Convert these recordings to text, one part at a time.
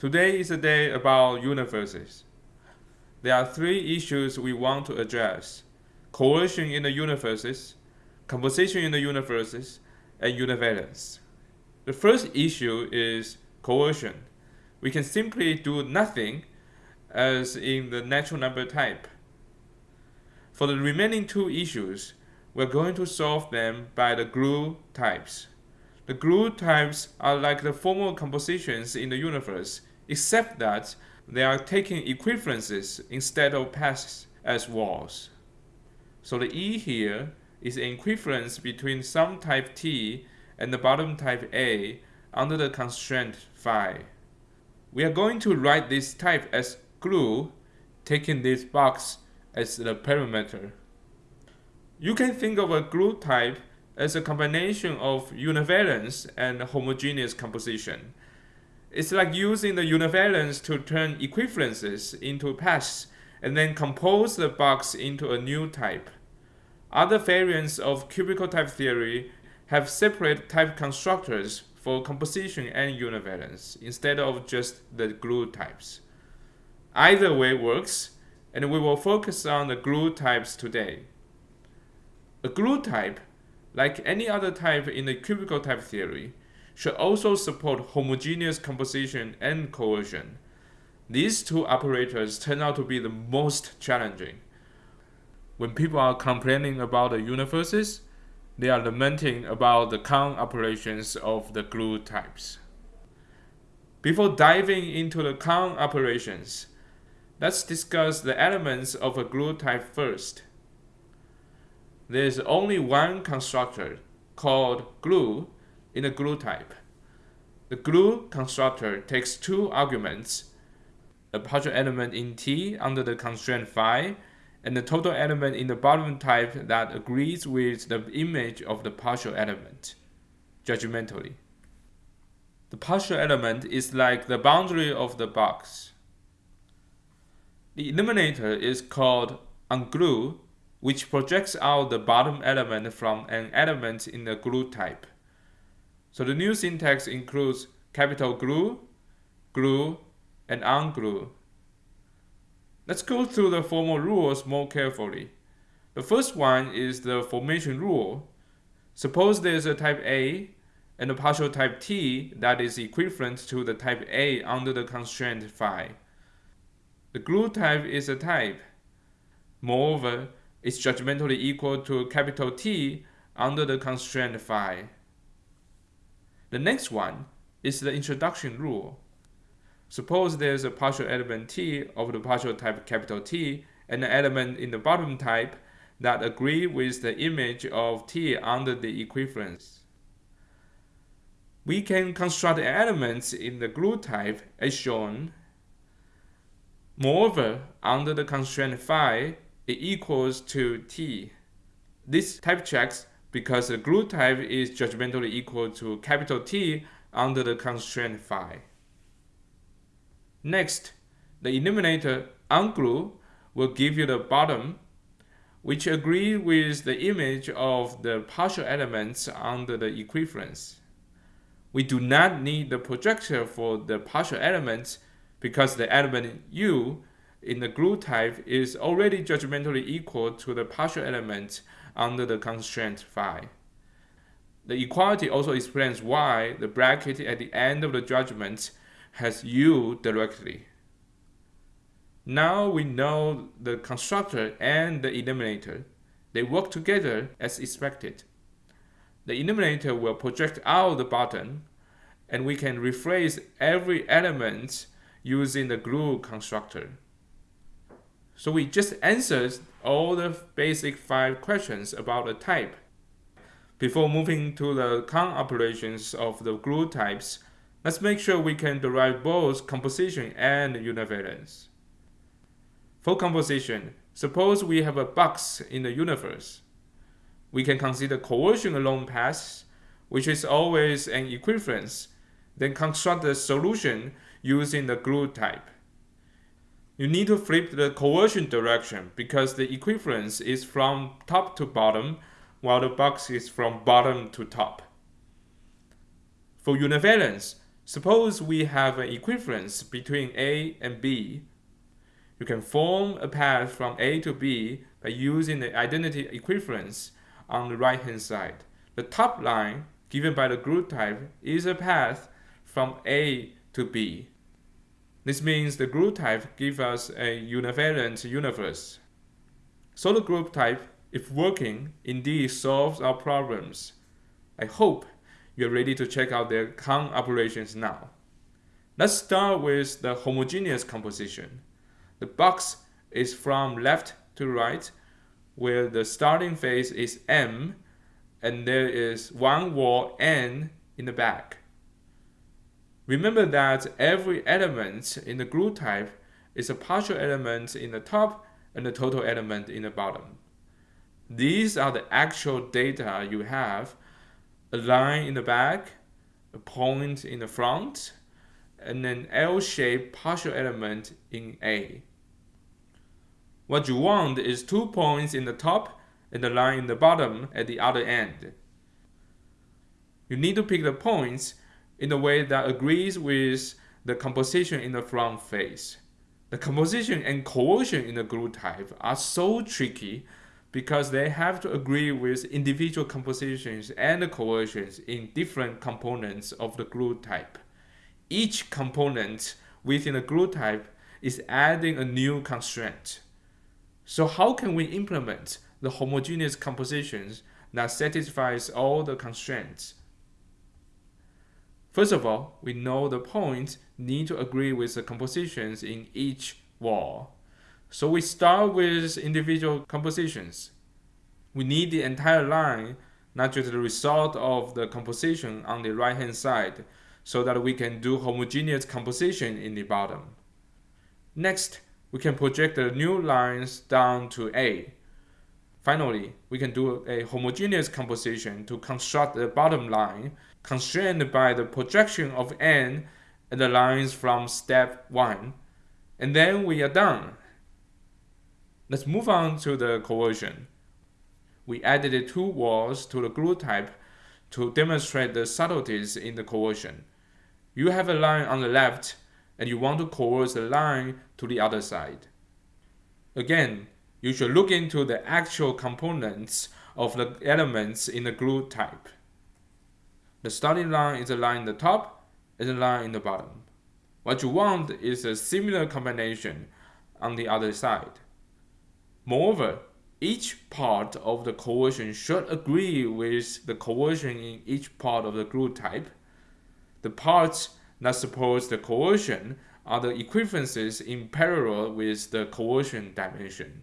Today is a day about universes. There are three issues we want to address. Coercion in the universes, composition in the universes, and univalence. The first issue is coercion. We can simply do nothing as in the natural number type. For the remaining two issues, we're going to solve them by the glue types. The glue types are like the formal compositions in the universe, except that they are taking equivalences instead of paths as walls. So the E here is an equivalence between some type T and the bottom type A under the constraint phi. We are going to write this type as glue, taking this box as the parameter. You can think of a glue type as a combination of univalence and homogeneous composition. It's like using the univalence to turn equivalences into paths and then compose the box into a new type. Other variants of cubical type theory have separate type constructors for composition and univalence instead of just the glue types. Either way works, and we will focus on the glue types today. A glue type, like any other type in the cubical type theory, should also support homogeneous composition and coercion. These two operators turn out to be the most challenging. When people are complaining about the universes, they are lamenting about the Kan operations of the glue types. Before diving into the Kan operations, let's discuss the elements of a glue type first. There is only one constructor called glue in the glue type. The glue constructor takes two arguments, a partial element in T under the constraint phi, and the total element in the bottom type that agrees with the image of the partial element, judgmentally. The partial element is like the boundary of the box. The eliminator is called unglue, which projects out the bottom element from an element in the glue type. So the new syntax includes capital glue, glue, and unglue. Let's go through the formal rules more carefully. The first one is the formation rule. Suppose there's a type A and a partial type T that is equivalent to the type A under the constraint phi. The glue type is a type. Moreover, it's judgmentally equal to capital T under the constraint phi. The next one is the introduction rule. Suppose there's a partial element T of the partial type capital T and an element in the bottom type that agree with the image of T under the equivalence. We can construct elements in the glue type as shown. Moreover, under the constraint phi, it equals to T. This type checks because the glue type is judgmentally equal to capital T under the constraint phi. Next, the eliminator unglue will give you the bottom, which agree with the image of the partial elements under the equivalence. We do not need the projector for the partial elements because the element U in the glue type is already judgmentally equal to the partial element under the constraint phi. The equality also explains why the bracket at the end of the judgment has u directly. Now we know the constructor and the eliminator. They work together as expected. The eliminator will project out the bottom, and we can rephrase every element using the glue constructor. So we just answered all the basic five questions about the type. Before moving to the Kan operations of the glue types, let's make sure we can derive both composition and univalence. For composition, suppose we have a box in the universe. We can consider coercion along paths, which is always an equivalence, then construct the solution using the glue type you need to flip the coercion direction because the equivalence is from top to bottom while the box is from bottom to top. For univalence, Suppose we have an equivalence between A and B. You can form a path from A to B by using the identity equivalence on the right hand side. The top line given by the glue type is a path from A to B. This means the glue type gives us a univalent universe. So the glue type, if working, indeed solves our problems. I hope you're ready to check out their Kan operations now. Let's start with the homogeneous composition. The box is from left to right, where the starting phase is M, and there is one wall N in the back. Remember that every element in the glue type is a partial element in the top and a total element in the bottom. These are the actual data you have, a line in the back, a point in the front, and an L-shaped partial element in A. What you want is two points in the top and a line in the bottom at the other end. You need to pick the points in a way that agrees with the composition in the front face. The composition and coercion in the glue type are so tricky because they have to agree with individual compositions and coercions in different components of the glue type. Each component within the glue type is adding a new constraint. So how can we implement the homogeneous compositions that satisfies all the constraints? First of all, we know the points need to agree with the compositions in each wall. So we start with individual compositions. We need the entire line, not just the result of the composition on the right hand side, so that we can do homogeneous composition in the bottom. Next, we can project the new lines down to A. Finally, we can do a homogeneous composition to construct the bottom line constrained by the projection of n and the lines from step 1. And then we are done. Let's move on to the coercion. We added two walls to the glue type to demonstrate the subtleties in the coercion. You have a line on the left and you want to coerce the line to the other side. Again, you should look into the actual components of the elements in the glue type. The starting line is a line in the top and a line in the bottom. What you want is a similar combination on the other side. Moreover, each part of the coercion should agree with the coercion in each part of the glue type. The parts that support the coercion are the equivalences in parallel with the coercion dimension.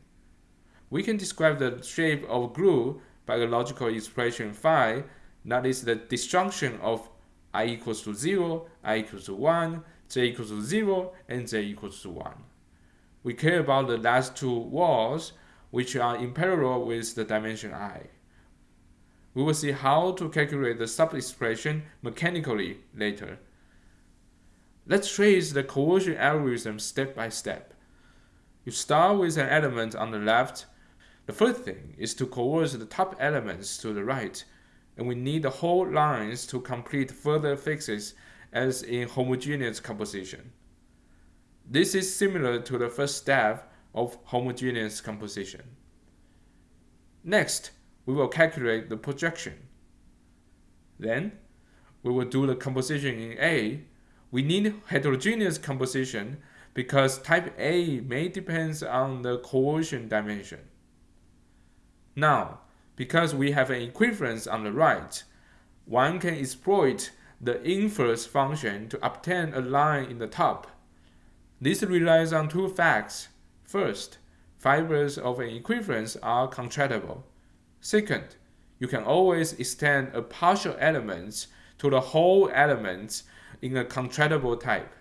We can describe the shape of glue by the logical expression phi that is the disjunction of i equals to 0, i equals to 1, j equals to 0, and j equals to 1. We care about the last two walls, which are in parallel with the dimension i. We will see how to calculate the sub-expression mechanically later. Let's trace the coercion algorithm step by step. You start with an element on the left. The first thing is to coerce the top elements to the right and we need the whole lines to complete further fixes as in homogeneous composition. This is similar to the first step of homogeneous composition. Next, we will calculate the projection. Then, we will do the composition in A. We need heterogeneous composition because type A may depend on the coercion dimension. Now, because we have an equivalence on the right, one can exploit the inverse function to obtain a line in the top. This relies on two facts. First, fibers of an equivalence are contractible. Second, you can always extend a partial element to the whole element in a contractible type.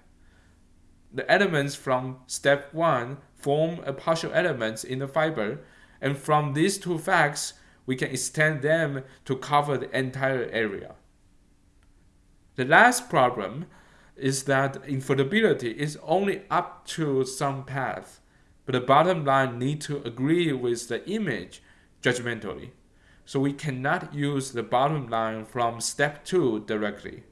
The elements from step 1 form a partial element in the fiber, and from these two facts, we can extend them to cover the entire area. The last problem is that invertibility is only up to some path, but the bottom line need to agree with the image judgmentally. So we cannot use the bottom line from step 2 directly.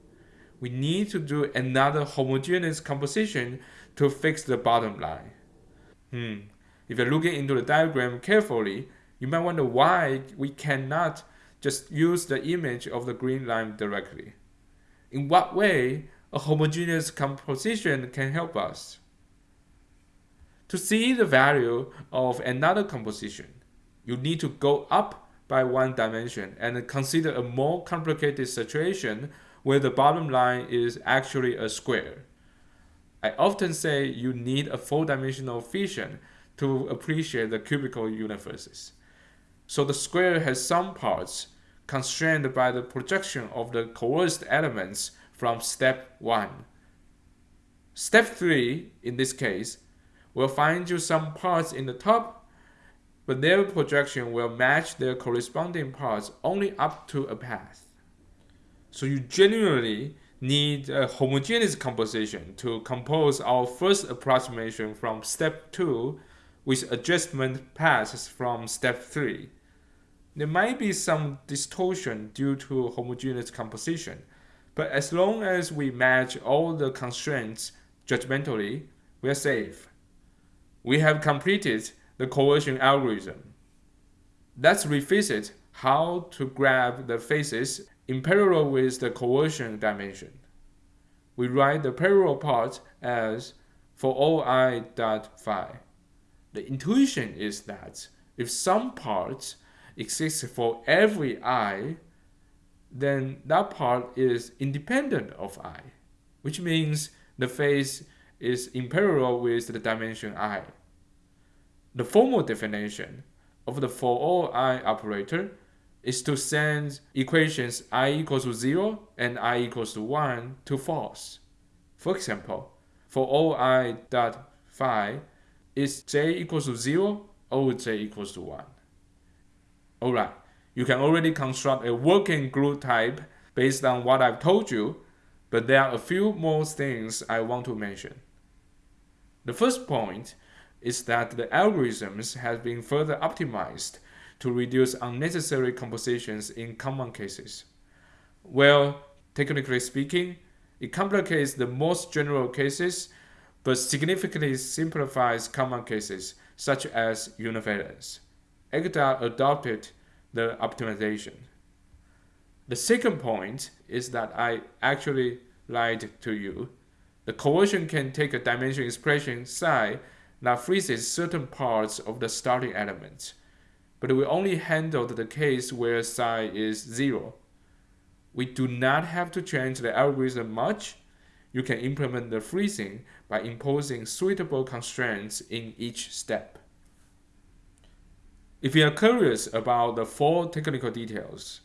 we need to do another homogeneous composition to fix the bottom line. Hmm. If you're looking into the diagram carefully, you might wonder why we cannot just use the image of the green line directly. In what way a homogeneous composition can help us? To see the value of another composition, you need to go up by one dimension and consider a more complicated situation where the bottom line is actually a square. I often say you need a four-dimensional vision to appreciate the cubical universes. So the square has some parts constrained by the projection of the coerced elements from step 1. Step 3, in this case, will find you some parts in the top, but their projection will match their corresponding parts only up to a path. So you genuinely need a homogeneous composition to compose our first approximation from step 2 with adjustment paths from step 3. There might be some distortion due to homogeneous composition, but as long as we match all the constraints judgmentally, we are safe. We have completed the coercion algorithm. Let's revisit how to grab the faces in parallel with the coercion dimension. We write the parallel part as for all i dot phi. The intuition is that if some part exists for every i, then that part is independent of i, which means the phase is in parallel with the dimension i. The formal definition of the for all i operator is to send equations i equals to 0 and i equals to 1 to false. For example, for all i dot phi is j equals to 0 or j equals to 1. Alright, you can already construct a working GLUE type based on what I've told you, but there are a few more things I want to mention. The first point is that the algorithms have been further optimized to reduce unnecessary compositions in common cases. Well, technically speaking, it complicates the most general cases, but significantly simplifies common cases, such as univalence. Agda adopted the optimization. The second point is that I actually lied to you. The coercion can take a dimension expression psi that freezes certain parts of the starting element, but we only handled the case where psi is 0. We do not have to change the algorithm much. You can implement the freezing by imposing suitable constraints in each step. If you are curious about the full technical details,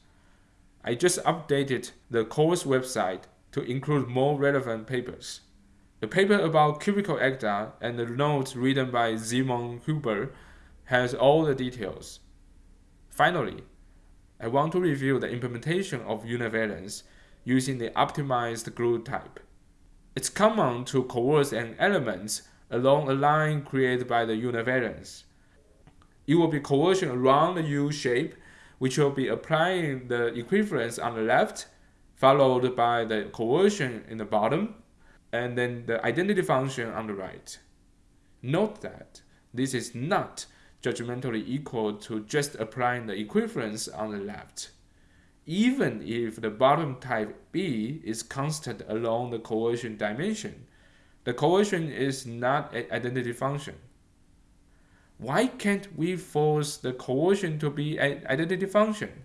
I just updated the course website to include more relevant papers. The paper about cubical agda and the notes written by Simon Huber has all the details. Finally, I want to review the implementation of univalence using the optimized GLUE type. It's common to coerce an element along a line created by the univalence. It will be coercion around the U shape, which will be applying the equivalence on the left, followed by the coercion in the bottom, and then the identity function on the right. Note that this is not judgmentally equal to just applying the equivalence on the left. Even if the bottom type B is constant along the coercion dimension, the coercion is not an identity function. Why can't we force the coercion to be an identity function?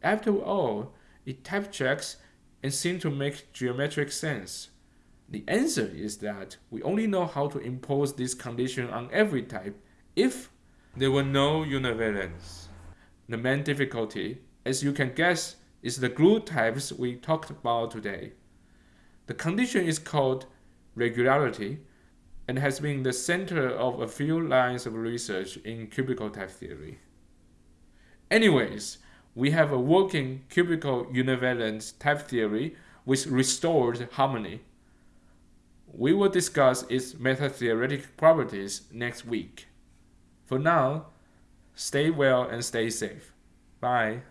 After all, it type checks and seems to make geometric sense. The answer is that we only know how to impose this condition on every type if there were no univalence. The main difficulty, as you can guess, is the GLUE types we talked about today. The condition is called regularity and has been the center of a few lines of research in cubical type theory. Anyways, we have a working cubical univalent type theory with restored harmony. We will discuss its meta-theoretic properties next week. For now, stay well and stay safe. Bye.